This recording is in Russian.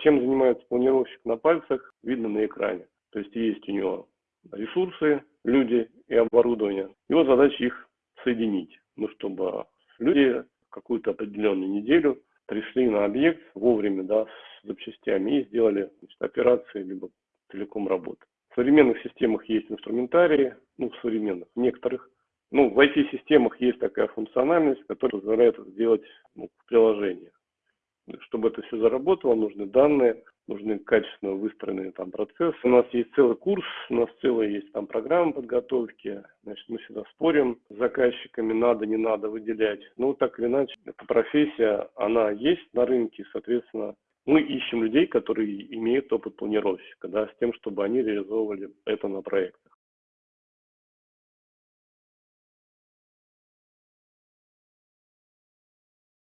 Чем занимается планировщик на пальцах, видно на экране. То есть есть у него ресурсы, люди и оборудование. Его задача их соединить, ну, чтобы люди какую-то определенную неделю пришли на объект вовремя, да, с запчастями и сделали значит, операции либо целиком работы. В современных системах есть инструментарии, ну, в современных, в некоторых. Ну, в IT-системах есть такая функциональность, которая позволяет сделать ну, в приложениях. Чтобы это все заработало, нужны данные, нужны качественно выстроенные там процессы. У нас есть целый курс, у нас целая есть там программа подготовки. Значит, мы всегда спорим с заказчиками, надо, не надо выделять. Ну, так или иначе, эта профессия, она есть на рынке, соответственно, мы ищем людей, которые имеют опыт планировщика, да, с тем, чтобы они реализовывали это на проектах.